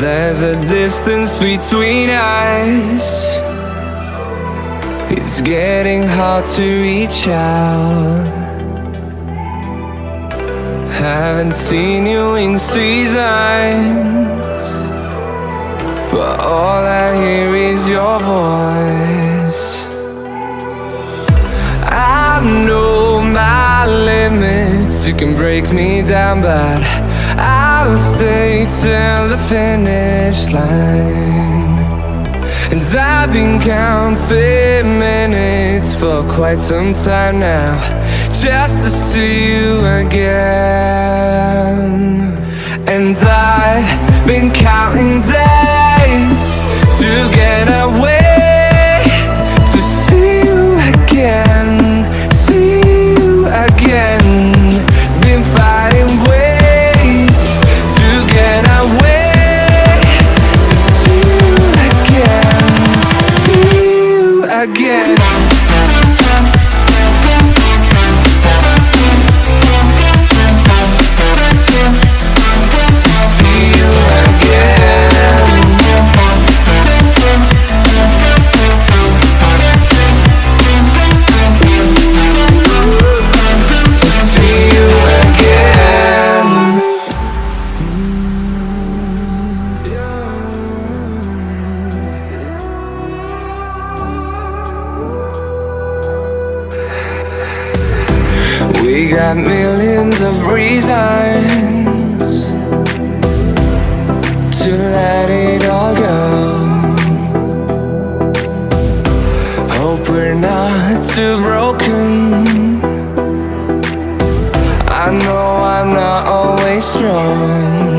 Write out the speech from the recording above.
There's a distance between us. It's getting hard to reach out. Haven't seen you in seasons. But all I hear is your voice You can break me down but I'll stay till the finish line. And I've been counting minutes for quite some time now Just to see you again. And I've been counting days to get away again We got millions of reasons to let it all go. Hope we're not too broken. I know I'm not always strong